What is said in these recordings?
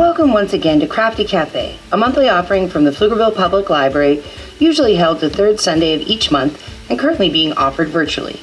Welcome once again to Crafty Cafe, a monthly offering from the Pflugerville Public Library, usually held the third Sunday of each month and currently being offered virtually.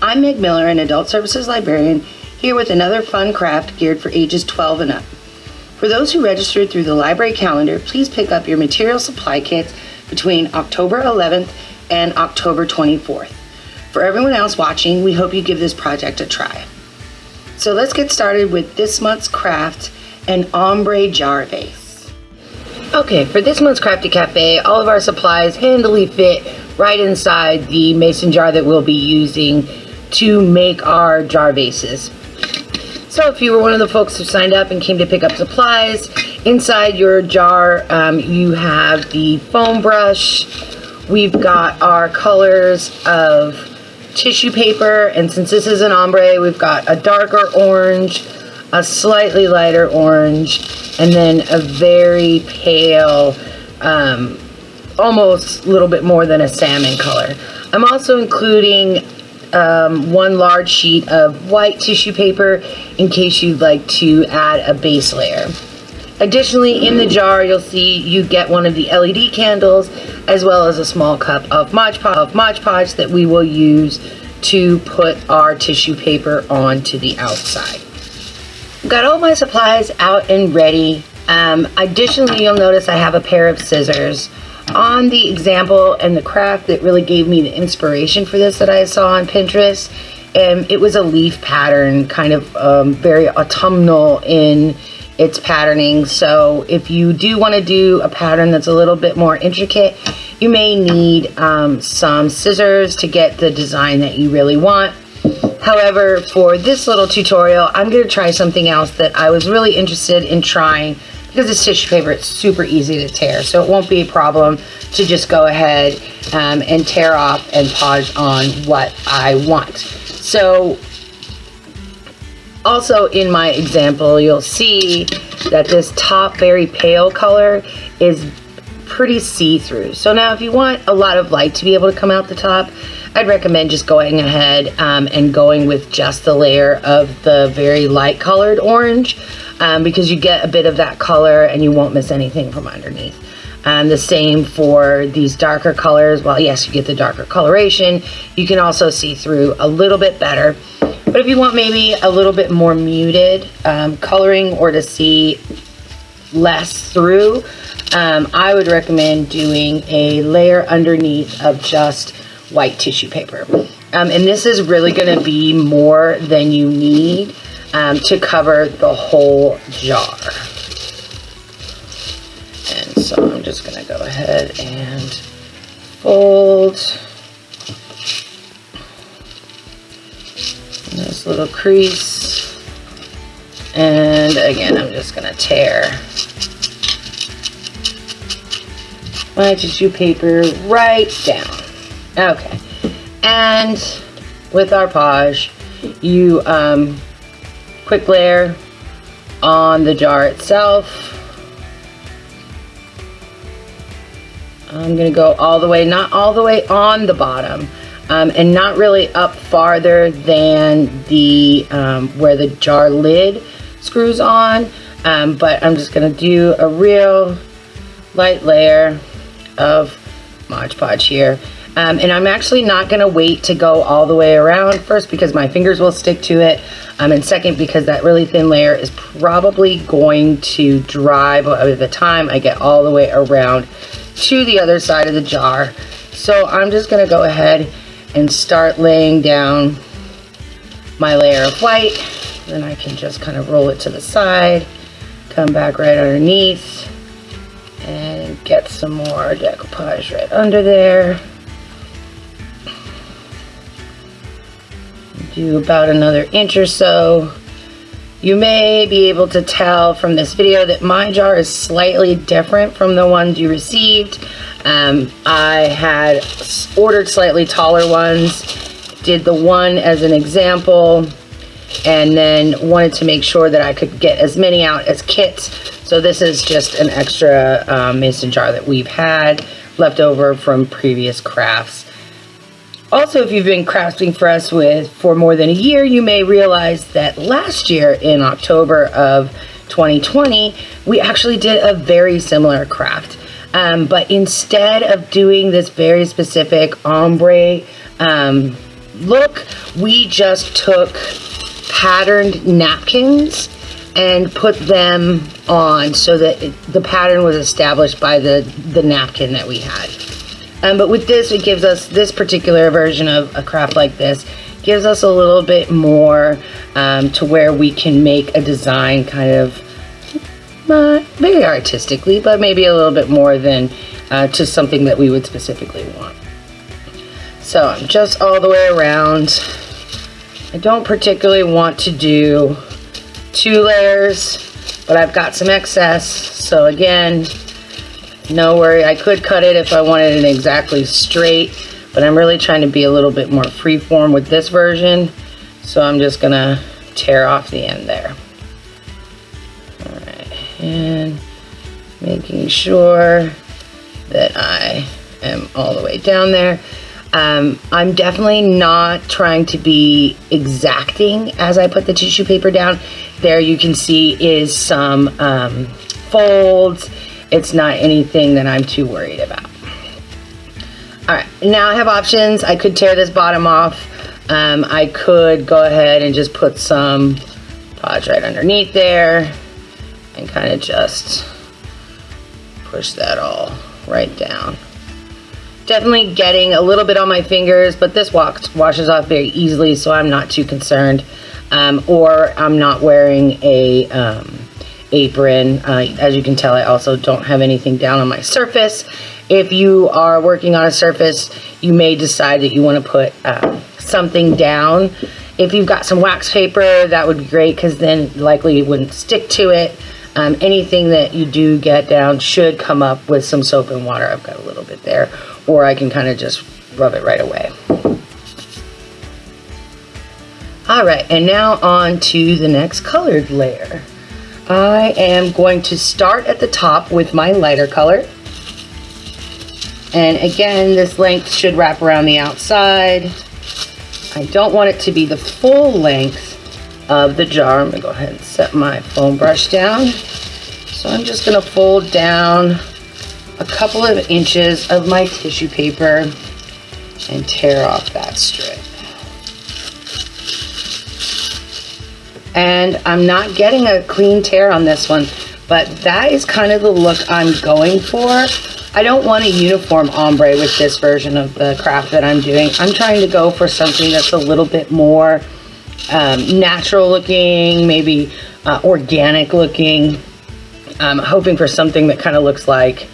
I'm Meg Miller, an Adult Services Librarian, here with another fun craft geared for ages 12 and up. For those who registered through the library calendar, please pick up your material supply kits between October 11th and October 24th. For everyone else watching, we hope you give this project a try. So let's get started with this month's craft, an ombre jar vase. Okay, for this month's Crafty Cafe, all of our supplies handily fit right inside the mason jar that we'll be using to make our jar vases. So if you were one of the folks who signed up and came to pick up supplies, inside your jar um, you have the foam brush, we've got our colors of tissue paper, and since this is an ombre, we've got a darker orange, a slightly lighter orange, and then a very pale, um, almost a little bit more than a salmon color. I'm also including um, one large sheet of white tissue paper in case you'd like to add a base layer. Additionally, in the jar, you'll see you get one of the LED candles as well as a small cup of Mod of Mod Podge that we will use to put our tissue paper onto the outside. Got all my supplies out and ready. Um, additionally, you'll notice I have a pair of scissors on the example and the craft that really gave me the inspiration for this that I saw on Pinterest. And it was a leaf pattern, kind of um, very autumnal in its patterning. So if you do want to do a pattern that's a little bit more intricate, you may need um, some scissors to get the design that you really want. However, for this little tutorial, I'm going to try something else that I was really interested in trying because it's tissue paper, it's super easy to tear. So it won't be a problem to just go ahead um, and tear off and podge on what I want. So also in my example, you'll see that this top very pale color is pretty see-through. So now if you want a lot of light to be able to come out the top, I'd recommend just going ahead um, and going with just the layer of the very light colored orange um, because you get a bit of that color and you won't miss anything from underneath. And the same for these darker colors. Well, yes, you get the darker coloration. You can also see through a little bit better. But if you want maybe a little bit more muted um, coloring or to see less through, um, I would recommend doing a layer underneath of just white tissue paper. Um, and this is really going to be more than you need um, to cover the whole jar. And so I'm just going to go ahead and fold this little crease. And again, I'm just going to tear my tissue paper right down. Okay. And with our Podge, you um, quick layer on the jar itself. I'm going to go all the way, not all the way on the bottom, um, and not really up farther than the um, where the jar lid screws on, um, but I'm just going to do a real light layer of Mod Podge here. Um, and I'm actually not going to wait to go all the way around first because my fingers will stick to it. Um, and second, because that really thin layer is probably going to dry by the time I get all the way around to the other side of the jar. So I'm just going to go ahead and start laying down my layer of white. Then I can just kind of roll it to the side, come back right underneath, and get some more decoupage right under there. Do about another inch or so. You may be able to tell from this video that my jar is slightly different from the ones you received. Um, I had ordered slightly taller ones, did the one as an example, and then wanted to make sure that I could get as many out as kits. So this is just an extra um, mason jar that we've had left over from previous crafts. Also, if you've been crafting for us with for more than a year, you may realize that last year in October of 2020, we actually did a very similar craft. Um, but instead of doing this very specific ombre um, look, we just took patterned napkins and put them on so that it, the pattern was established by the, the napkin that we had. Um, but with this, it gives us this particular version of a craft like this gives us a little bit more um, to where we can make a design kind of uh, very artistically, but maybe a little bit more than uh, to something that we would specifically want. So just all the way around. I don't particularly want to do two layers, but I've got some excess. So again, no worry. I could cut it if I wanted it exactly straight, but I'm really trying to be a little bit more freeform with this version. So I'm just gonna tear off the end there. All right, and making sure that I am all the way down there. Um, I'm definitely not trying to be exacting as I put the tissue paper down. There you can see is some um, folds. It's not anything that I'm too worried about. All right, now I have options. I could tear this bottom off. Um, I could go ahead and just put some podge right underneath there and kind of just push that all right down. Definitely getting a little bit on my fingers, but this washes off very easily, so I'm not too concerned. Um, or I'm not wearing a um, apron. Uh, as you can tell, I also don't have anything down on my surface. If you are working on a surface, you may decide that you want to put uh, something down. If you've got some wax paper, that would be great because then likely it wouldn't stick to it. Um, anything that you do get down should come up with some soap and water. I've got a little bit there or I can kind of just rub it right away. All right, and now on to the next colored layer. I am going to start at the top with my lighter color. And again, this length should wrap around the outside. I don't want it to be the full length of the jar. I'm gonna go ahead and set my foam brush down. So I'm just gonna fold down a couple of inches of my tissue paper and tear off that strip. And I'm not getting a clean tear on this one, but that is kind of the look I'm going for. I don't want a uniform ombre with this version of the craft that I'm doing. I'm trying to go for something that's a little bit more um, natural looking, maybe uh, organic looking. I'm hoping for something that kind of looks like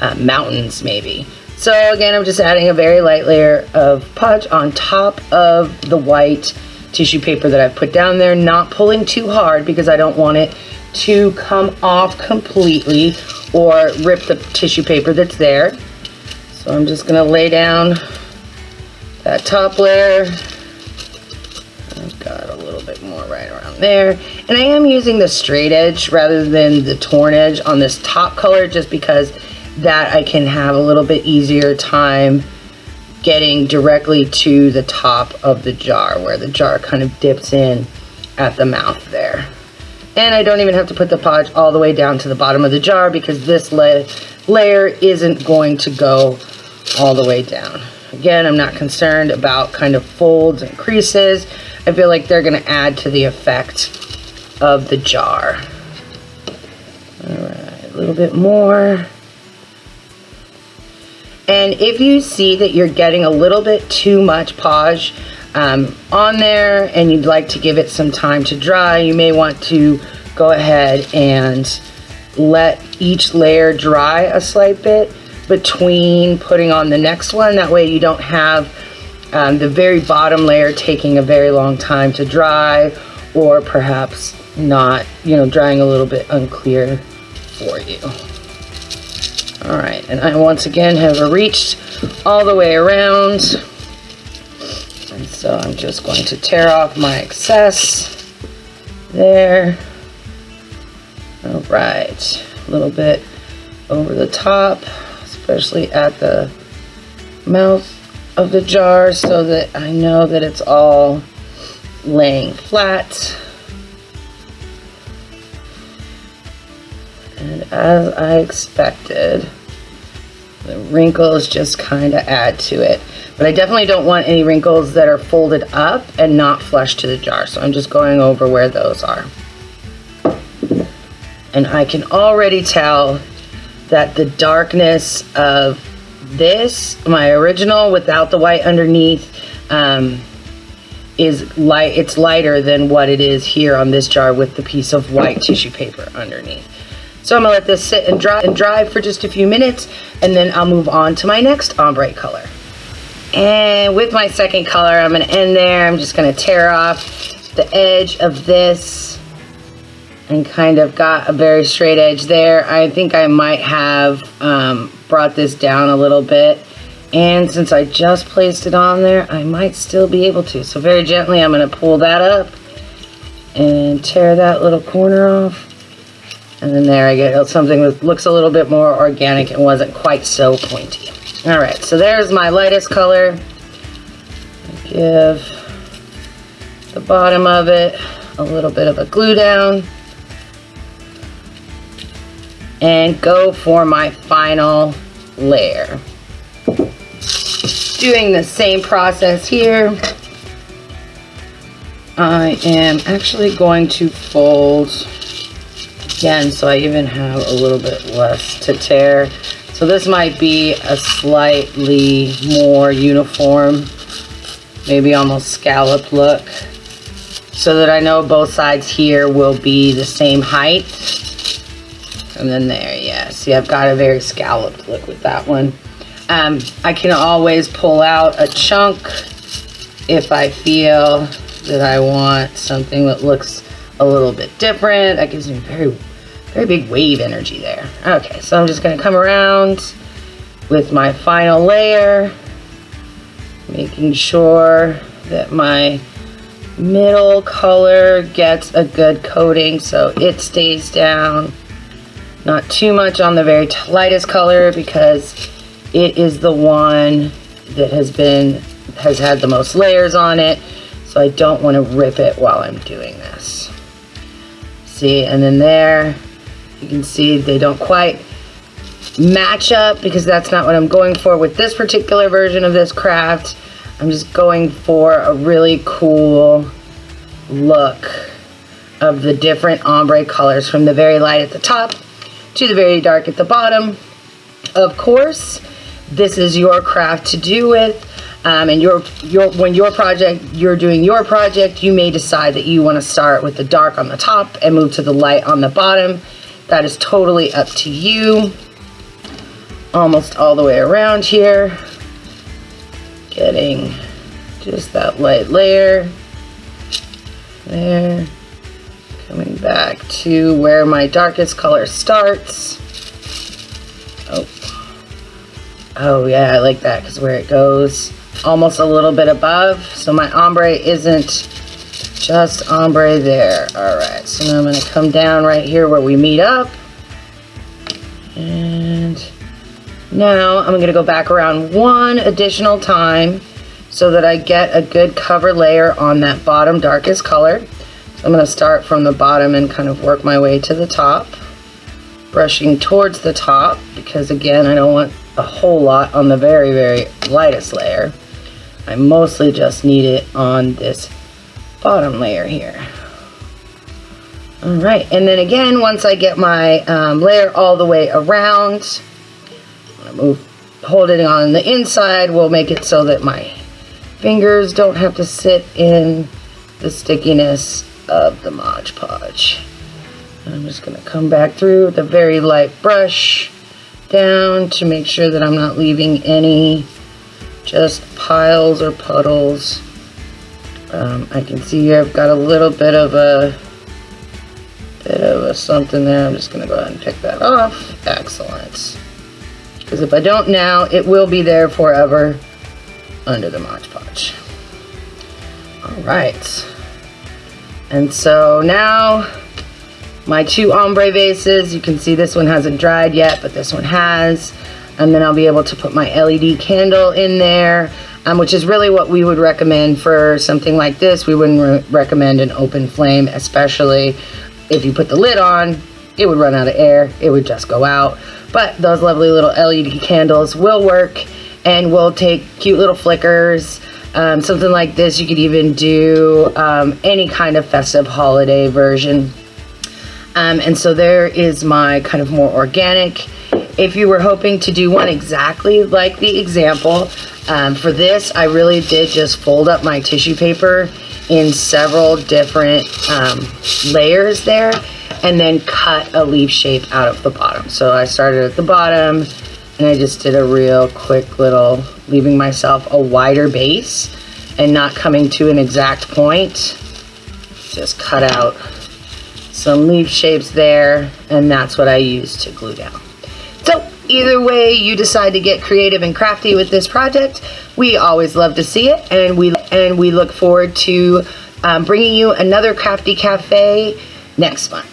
uh, mountains maybe. So again, I'm just adding a very light layer of podge on top of the white tissue paper that I've put down there, not pulling too hard because I don't want it to come off completely or rip the tissue paper that's there. So I'm just gonna lay down that top layer. I've got a little bit more right around there. And I am using the straight edge rather than the torn edge on this top color just because that I can have a little bit easier time getting directly to the top of the jar where the jar kind of dips in at the mouth there. And I don't even have to put the podge all the way down to the bottom of the jar because this la layer isn't going to go all the way down. Again, I'm not concerned about kind of folds and creases. I feel like they're gonna add to the effect of the jar. All right, a little bit more. And if you see that you're getting a little bit too much podge um, on there and you'd like to give it some time to dry, you may want to go ahead and let each layer dry a slight bit between putting on the next one. That way you don't have um, the very bottom layer taking a very long time to dry or perhaps not, you know, drying a little bit unclear for you. All right, and I once again have reached all the way around. And so I'm just going to tear off my excess there. All right, a little bit over the top, especially at the mouth of the jar so that I know that it's all laying flat. As I expected, the wrinkles just kind of add to it. But I definitely don't want any wrinkles that are folded up and not flush to the jar. So I'm just going over where those are. And I can already tell that the darkness of this, my original without the white underneath, um, is light, it's lighter than what it is here on this jar with the piece of white tissue paper underneath. So I'm gonna let this sit and dry and dry for just a few minutes and then I'll move on to my next ombre color. And with my second color, I'm gonna end there. I'm just gonna tear off the edge of this and kind of got a very straight edge there. I think I might have um, brought this down a little bit. And since I just placed it on there, I might still be able to. So very gently, I'm gonna pull that up and tear that little corner off. And then there I get something that looks a little bit more organic and wasn't quite so pointy. All right, so there's my lightest color. Give the bottom of it a little bit of a glue down and go for my final layer. Doing the same process here. I am actually going to fold again so I even have a little bit less to tear. So this might be a slightly more uniform, maybe almost scalloped look so that I know both sides here will be the same height and then there, yeah. See, I've got a very scalloped look with that one. Um, I can always pull out a chunk if I feel that I want something that looks a little bit different. That gives me very, very big wave energy there. Okay, so I'm just gonna come around with my final layer, making sure that my middle color gets a good coating so it stays down not too much on the very lightest color because it is the one that has been, has had the most layers on it. So I don't want to rip it while I'm doing this. See, and then there, you can see they don't quite match up because that's not what I'm going for with this particular version of this craft. I'm just going for a really cool look of the different ombre colors from the very light at the top to the very dark at the bottom. Of course, this is your craft to do with. Um, and your, your, when your project, you're doing your project, you may decide that you want to start with the dark on the top and move to the light on the bottom. That is totally up to you. Almost all the way around here. Getting just that light layer. There coming back to where my darkest color starts. Oh, oh yeah, I like that because where it goes almost a little bit above. So my ombre isn't just ombre there. All right, so now I'm gonna come down right here where we meet up. And now I'm gonna go back around one additional time so that I get a good cover layer on that bottom darkest color. So I'm going to start from the bottom and kind of work my way to the top. Brushing towards the top because again, I don't want a whole lot on the very, very lightest layer. I mostly just need it on this bottom layer here. All right, and then again, once I get my um, layer all the way around, move, hold it on the inside. We'll make it so that my fingers don't have to sit in the stickiness of the Mod Podge. I'm just to come back through with a very light brush down to make sure that I'm not leaving any just piles or puddles. Um, I can see here I've got a little bit of a bit of a something there. I'm just going to go ahead and pick that off. Excellent. Because if I don't now, it will be there forever under the Mod Podge. All right. And so now my two ombre vases, you can see this one hasn't dried yet, but this one has. And then I'll be able to put my LED candle in there, um, which is really what we would recommend for something like this. We wouldn't re recommend an open flame, especially if you put the lid on it would run out of air, it would just go out. But those lovely little LED candles will work and will take cute little flickers. Um, something like this, you could even do um, any kind of festive holiday version. Um, and so there is my kind of more organic. If you were hoping to do one exactly like the example, um, for this, I really did just fold up my tissue paper in several different um, layers there and then cut a leaf shape out of the bottom. So I started at the bottom and I just did a real quick little, leaving myself a wider base and not coming to an exact point. Just cut out some leaf shapes there and that's what I use to glue down. Either way you decide to get creative and crafty with this project, we always love to see it and we, and we look forward to um, bringing you another Crafty Cafe next month.